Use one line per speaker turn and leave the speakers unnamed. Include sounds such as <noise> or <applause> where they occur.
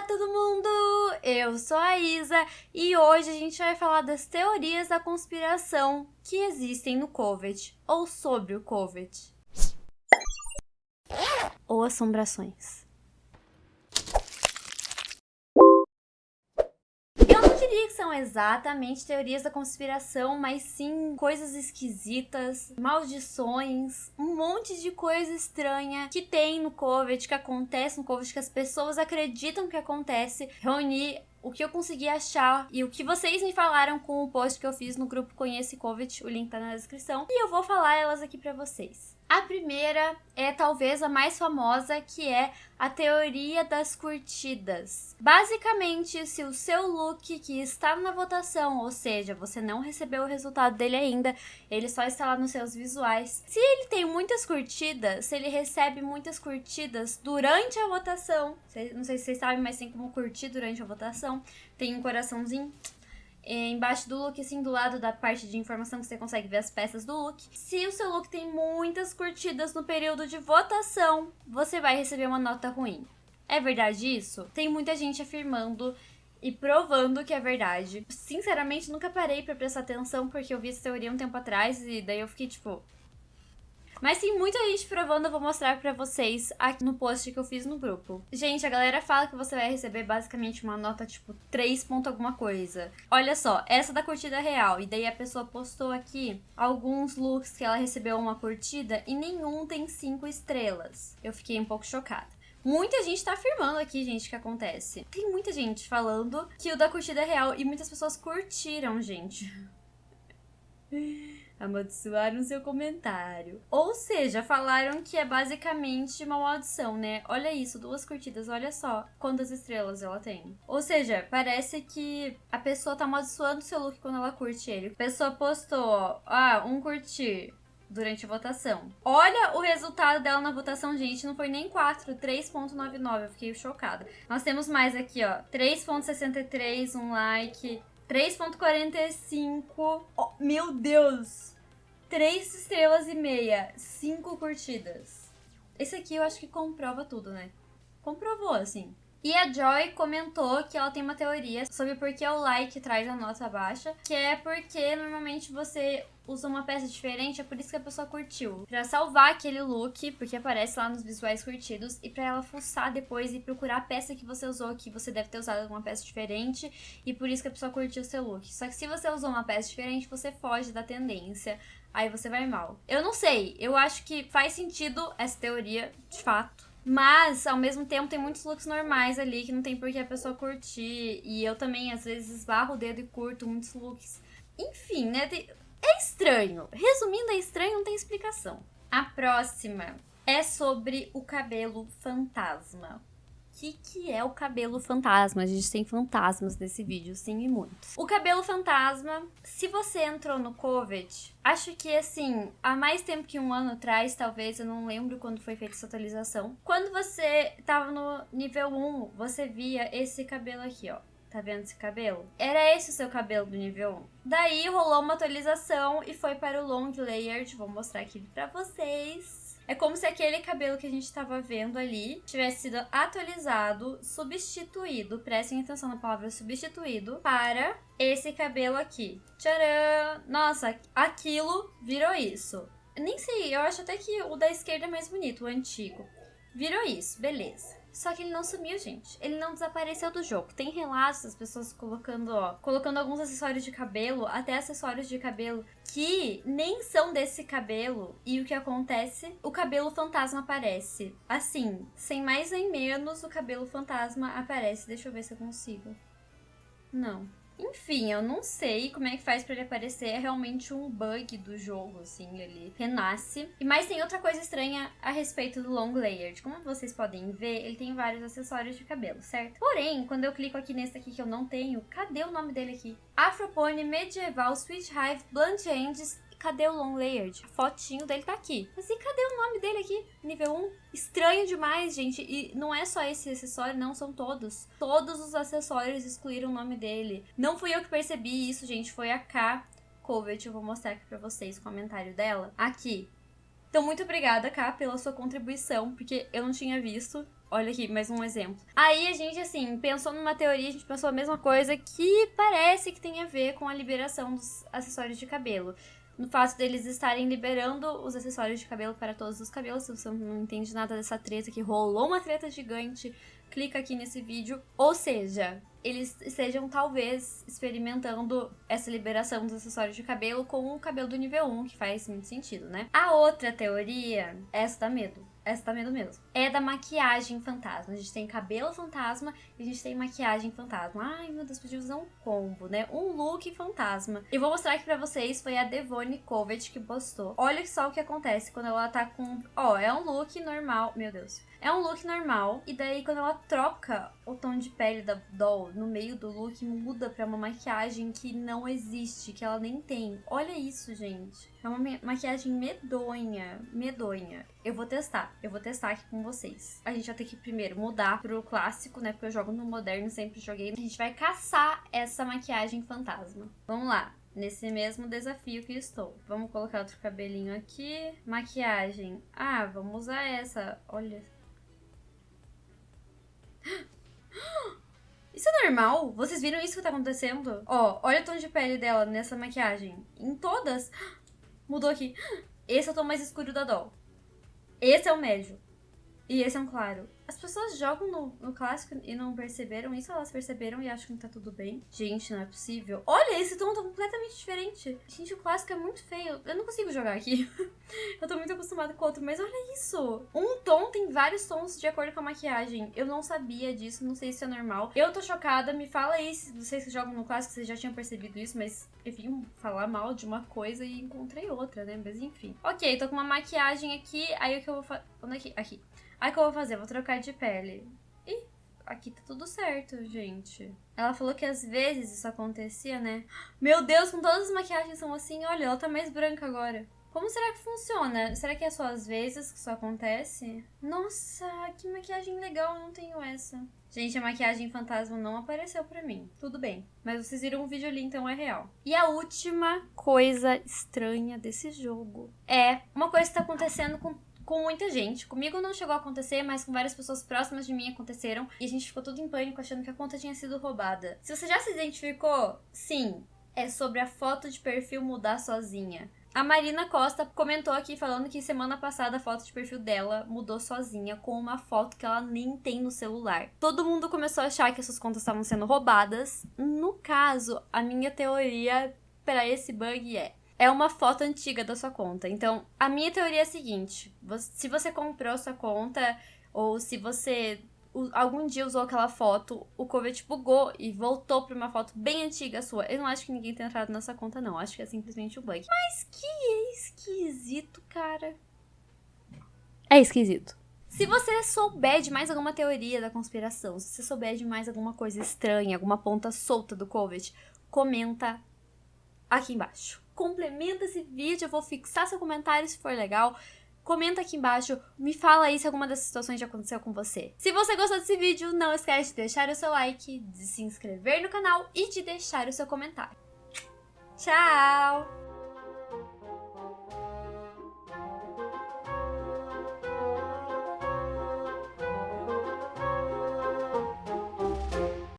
Olá, todo mundo! Eu sou a Isa e hoje a gente vai falar das teorias da conspiração que existem no COVID ou sobre o COVID. Ou assombrações. Eu não diria que são exatamente teorias da conspiração, mas sim coisas esquisitas, maldições, um monte de coisa estranha que tem no COVID, que acontece no COVID, que as pessoas acreditam que acontece. Reunir o que eu consegui achar e o que vocês me falaram com o post que eu fiz no grupo Conhece COVID, o link tá na descrição, e eu vou falar elas aqui para vocês. A primeira é talvez a mais famosa, que é a teoria das curtidas. Basicamente, se o seu look que está na votação, ou seja, você não recebeu o resultado dele ainda, ele só está lá nos seus visuais. Se ele tem muitas curtidas, se ele recebe muitas curtidas durante a votação, não sei se vocês sabem, mas tem como curtir durante a votação, tem um coraçãozinho é, embaixo do look, assim, do lado da parte de informação que você consegue ver as peças do look. Se o seu look tem muitas curtidas no período de votação, você vai receber uma nota ruim. É verdade isso? Tem muita gente afirmando e provando que é verdade. Sinceramente, nunca parei para prestar atenção porque eu vi essa teoria um tempo atrás e daí eu fiquei tipo, mas tem muita gente provando, eu vou mostrar pra vocês aqui no post que eu fiz no grupo. Gente, a galera fala que você vai receber basicamente uma nota tipo 3 ponto alguma coisa. Olha só, essa da curtida real. E daí a pessoa postou aqui alguns looks que ela recebeu uma curtida e nenhum tem 5 estrelas. Eu fiquei um pouco chocada. Muita gente tá afirmando aqui, gente, que acontece. Tem muita gente falando que o da curtida é real e muitas pessoas curtiram, gente. <laughs> amaldiçoaram seu comentário. Ou seja, falaram que é basicamente uma maldição, né? Olha isso, duas curtidas, olha só quantas estrelas ela tem. Ou seja, parece que a pessoa tá amaldiçoando seu look quando ela curte ele. A pessoa postou, ah, um curtir durante a votação. Olha o resultado dela na votação, gente, não foi nem 4, 3.99, eu fiquei chocada. Nós temos mais aqui, ó, 3.63, um like, 3.45. Oh, meu Deus! 3 estrelas e meia, 5 curtidas. Esse aqui eu acho que comprova tudo, né? Comprovou, assim. E a Joy comentou que ela tem uma teoria sobre por que o like traz a nota baixa, que é porque normalmente você usa uma peça diferente, é por isso que a pessoa curtiu. Pra salvar aquele look, porque aparece lá nos visuais curtidos, e pra ela fuçar depois e procurar a peça que você usou, que você deve ter usado uma peça diferente, e por isso que a pessoa curtiu o seu look. Só que se você usou uma peça diferente, você foge da tendência, aí você vai mal. Eu não sei, eu acho que faz sentido essa teoria, de fato. Mas, ao mesmo tempo, tem muitos looks normais ali que não tem por que a pessoa curtir. E eu também, às vezes, esbarro o dedo e curto muitos looks. Enfim, né? É estranho. Resumindo, é estranho, não tem explicação. A próxima é sobre o cabelo fantasma que, que é o cabelo fantasma. A gente tem fantasmas nesse vídeo, sim, e muitos. O cabelo fantasma, se você entrou no COVID, acho que assim, há mais tempo que um ano atrás, talvez, eu não lembro quando foi feita essa atualização. Quando você tava no nível 1, você via esse cabelo aqui, ó. Tá vendo esse cabelo? Era esse o seu cabelo do nível 1. Daí rolou uma atualização e foi para o long layered. Vou mostrar aqui pra vocês. É como se aquele cabelo que a gente estava vendo ali tivesse sido atualizado, substituído, prestem atenção na palavra substituído, para esse cabelo aqui. Tcharam! Nossa, aquilo virou isso. Nem sei, eu acho até que o da esquerda é mais bonito, o antigo. Virou isso, beleza. Só que ele não sumiu, gente. Ele não desapareceu do jogo. Tem relatos das pessoas colocando, ó, colocando alguns acessórios de cabelo, até acessórios de cabelo que nem são desse cabelo. E o que acontece? O cabelo fantasma aparece. Assim, sem mais nem menos, o cabelo fantasma aparece. Deixa eu ver se eu consigo. Não. Enfim, eu não sei como é que faz para ele aparecer. É realmente um bug do jogo, assim, ele renasce. E mais tem outra coisa estranha a respeito do Long Layered. Como vocês podem ver, ele tem vários acessórios de cabelo, certo? Porém, quando eu clico aqui nesse aqui que eu não tenho, cadê o nome dele aqui? Afropone Medieval Sweet Hive Blunt Ends cadê o Long Layered? A fotinho dele tá aqui. Mas e cadê o nome dele aqui? Nível 1? Estranho demais, gente. E não é só esse acessório, não, são todos. Todos os acessórios excluíram o nome dele. Não fui eu que percebi isso, gente. Foi a K. Covet, eu vou mostrar aqui pra vocês o comentário dela. Aqui. Então, muito obrigada, K, pela sua contribuição, porque eu não tinha visto. Olha aqui, mais um exemplo. Aí a gente, assim, pensou numa teoria, a gente pensou a mesma coisa que parece que tem a ver com a liberação dos acessórios de cabelo no fato deles estarem liberando os acessórios de cabelo para todos os cabelos. Se você não entende nada dessa treta, que rolou uma treta gigante, clica aqui nesse vídeo. Ou seja, eles estejam talvez experimentando essa liberação dos acessórios de cabelo com o cabelo do nível 1, que faz muito sentido, né? A outra teoria, essa dá medo. Essa dá medo mesmo. É da maquiagem fantasma. A gente tem cabelo fantasma e a gente tem maquiagem fantasma. Ai, meu Deus, podia usar um combo, né? Um look fantasma. E vou mostrar aqui pra vocês, foi a Devone Covet que postou. Olha só o que acontece quando ela tá com... Ó, é um look normal. Meu Deus. É um look normal, e daí quando ela troca o tom de pele da doll no meio do look, muda pra uma maquiagem que não existe, que ela nem tem. Olha isso, gente. É uma maquiagem medonha, medonha. Eu vou testar, eu vou testar aqui com vocês. A gente vai ter que primeiro mudar pro clássico, né, porque eu jogo no moderno, sempre joguei. A gente vai caçar essa maquiagem fantasma. Vamos lá nesse mesmo desafio que estou. Vamos colocar outro cabelinho aqui. Maquiagem. Ah, vamos usar essa. Olha, <gasps> isso é normal? Vocês viram isso que tá acontecendo? Ó, olha o tom de pele dela nessa maquiagem. Em todas. <gasps> Mudou aqui. <gasps> Esse é o tom mais escuro da Doll. Esse é o médio. E esse é um claro. As pessoas jogam no, no clássico e não perceberam isso, elas perceberam e acham que tá tudo bem. Gente, não é possível. Olha, esse tom tá completamente diferente. Gente, o clássico é muito feio. Eu não consigo jogar aqui. <laughs> eu tô muito acostumada com o outro, mas olha isso. Um tom tem vários tons de acordo com a maquiagem. Eu não sabia disso, não sei se é normal. Eu tô chocada, me fala aí se vocês que jogam no clássico, vocês já tinham percebido isso, mas eu vim falar mal de uma coisa e encontrei outra, né? Mas enfim. Ok, tô com uma maquiagem aqui, aí o que eu vou fazer... Onde é que... Aqui. Aí o que eu vou fazer? Vou trocar de pele. Ih, aqui tá tudo certo, gente. Ela falou que às vezes isso acontecia, né? Meu Deus, com todas as maquiagens são assim, olha, ela tá mais branca agora. Como será que funciona? Será que é só às vezes que isso acontece? Nossa, que maquiagem legal, eu não tenho essa. Gente, a maquiagem fantasma não apareceu pra mim. Tudo bem. Mas vocês viram o vídeo ali, então é real. E a última coisa estranha desse jogo é uma coisa que tá acontecendo com com muita gente. Comigo não chegou a acontecer, mas com várias pessoas próximas de mim aconteceram. E a gente ficou tudo em pânico achando que a conta tinha sido roubada. Se você já se identificou, sim, é sobre a foto de perfil mudar sozinha. A Marina Costa comentou aqui falando que semana passada a foto de perfil dela mudou sozinha com uma foto que ela nem tem no celular. Todo mundo começou a achar que essas contas estavam sendo roubadas. No caso, a minha teoria para esse bug é é uma foto antiga da sua conta. Então, a minha teoria é a seguinte: se você comprou sua conta ou se você algum dia usou aquela foto, o Covet bugou e voltou para uma foto bem antiga sua. Eu não acho que ninguém tenha entrado nessa conta, não. Acho que é simplesmente um bug. Mas que esquisito, cara. É esquisito. Se você souber de mais alguma teoria da conspiração, se você souber de mais alguma coisa estranha, alguma ponta solta do Covet, comenta aqui embaixo complementa esse vídeo, eu vou fixar seu comentário se for legal. Comenta aqui embaixo, me fala aí se alguma dessas situações já aconteceu com você. Se você gostou desse vídeo, não esquece de deixar o seu like, de se inscrever no canal e de deixar o seu comentário. Tchau!